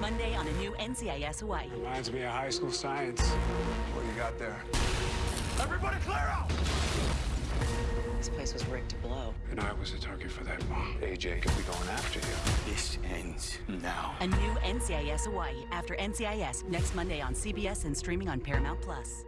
Monday on a new NCIS Hawaii. Reminds me of high school science. What you got there? Everybody clear out! This place was rigged to blow. And I was a target for that bomb. AJ could be going after you. This ends now. A new NCIS Hawaii after NCIS next Monday on CBS and streaming on Paramount Plus.